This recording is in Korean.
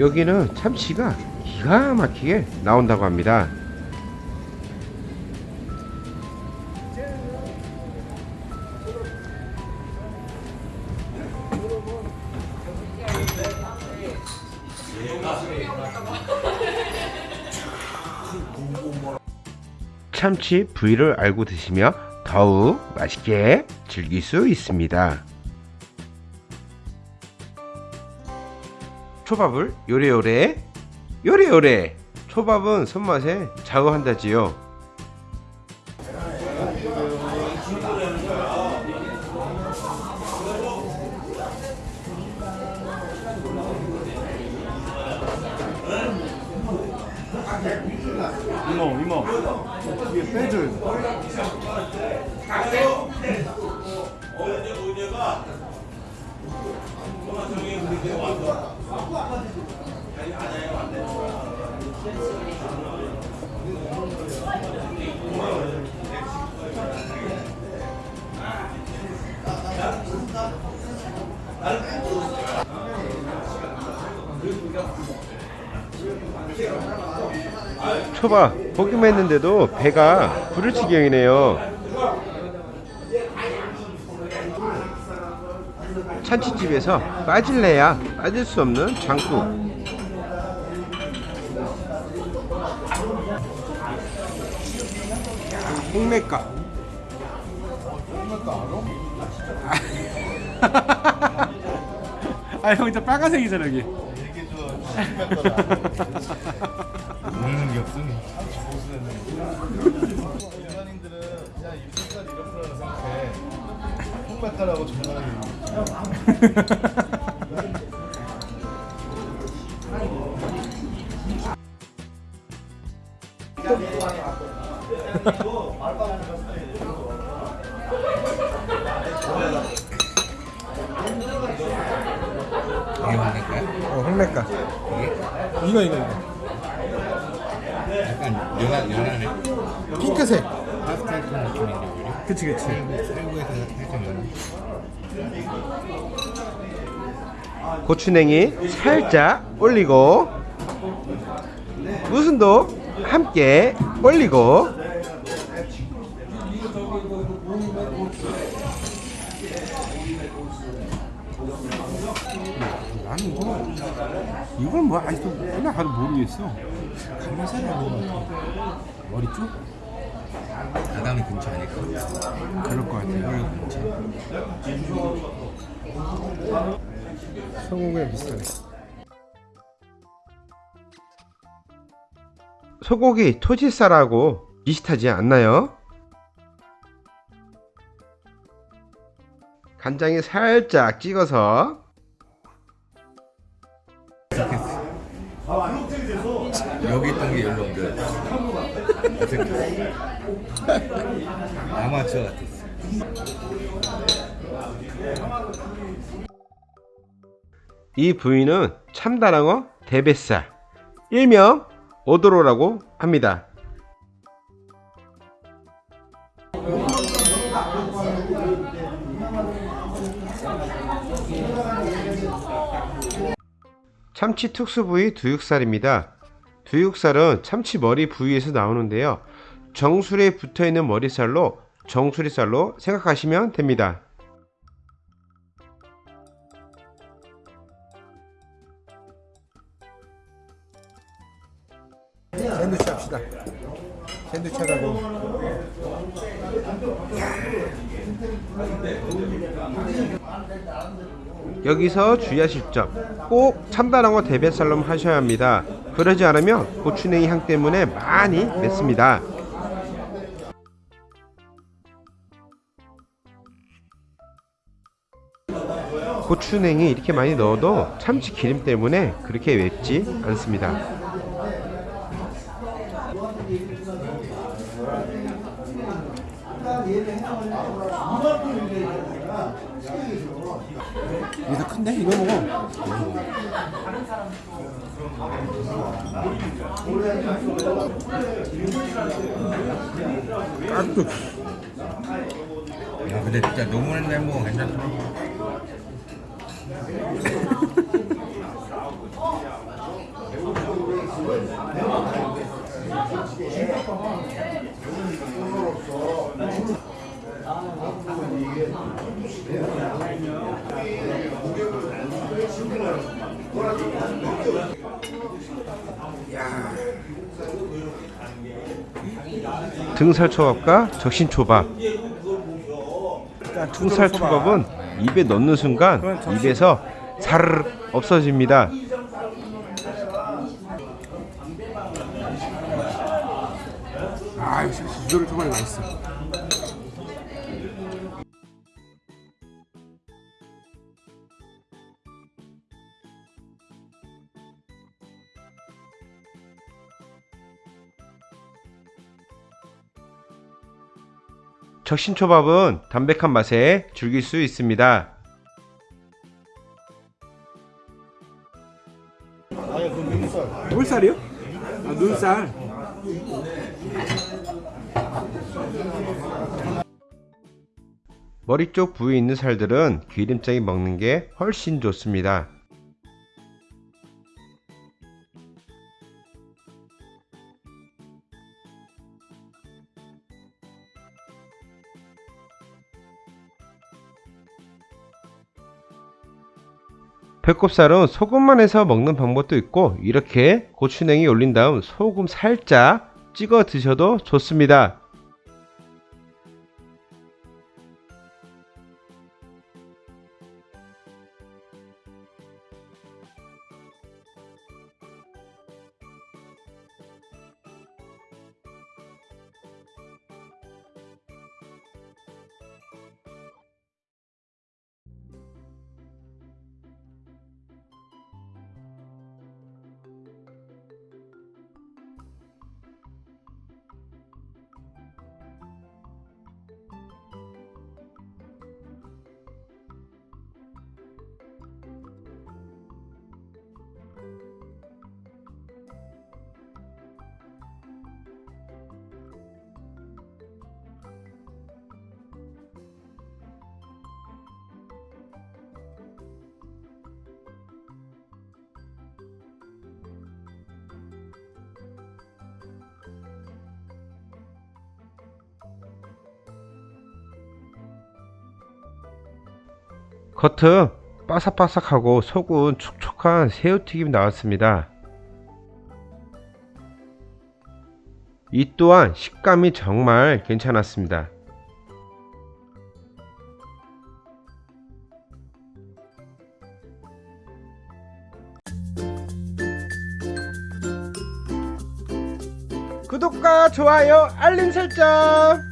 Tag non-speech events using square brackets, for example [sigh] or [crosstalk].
여기는 참치가 기가 막히게 나온다고 합니다. 참치 부위를 알고 드시며 더욱 맛있게 즐길 수 있습니다. 초밥을 요래요래? 요래요래. 초밥은 손맛에 좌우한다지요. 이모 이모. 이게 빼줘요 초밥 보기만 했는데도 배가 부를 지경이네요. 참치집에서 빠질래야 빠질 수 없는 장국. 홍매가. [laughs] 아형 진짜 빨간색이잖아 여기 먹는 게 없으니 홍백가라고 정말 이게 거야? 어, 홍매가. 이거 이거 이거. 약간 연한, 연하네. 핑크색. 파스텔 톤 우리 그치 그치. 살짝 고추냉이 살짝 올리고 무순도 함께 올리고 나는 이거 이건 뭐 아직도 그냥 가도 모르겠어. 가면살이 아닌 것 같아. 머리 쪽? 아담이 근처 아닐까? 그럴 것 같아 여기 근처 소고기랑 비슷하네 소고기 토지살하고 비슷하지 않나요? 간장에 살짝 찍어서 여기 있던 게 옮겨 [laughs] 아마추어 같았어 이 부위는 참다랑어 대뱃살 일명 오도로라고 합니다. 참치 특수 부위 두육살입니다. 두육살은 참치 머리 부위에서 나오는데요. 정수리에 붙어 있는 머리살로 정수리살로 생각하시면 됩니다. 샌드위치 합시다 샌드위치 하자고 여기서 주의하실 점 꼭 참다랑어 대뱃살로 하셔야 합니다. 그러지 않으면 고추냉이 향 때문에 많이 맵습니다. 고추냉이 이렇게 많이 넣어도 참치 기름 때문에 그렇게 맵지 않습니다. 얘가 이만큼 큰데? 이거 먹어. 아뚝. 야 근데 진짜 노무현 멤버 괜찮더라. 어? 등살초밥과 적신초밥. 등살초밥은 입에 넣는 순간 입에서 사르르 없어집니다. 아 역시 지조를 초밥이 맛있어. 적신초밥은 담백한 맛에 즐길 수 있습니다. 아니 그 눈살 물살이요? 아 눈살. 머리 쪽 부위에 있는 살들은 기름장이 먹는 게 훨씬 좋습니다. 배꼽살은 소금만 해서 먹는 방법도 있고 이렇게 고추냉이 올린 다음 소금 살짝 찍어 드셔도 좋습니다. 겉은 바삭바삭하고 속은 촉촉한 새우튀김이 나왔습니다. 이 또한 식감이 정말 괜찮았습니다. 구독과 좋아요, 알림 설정!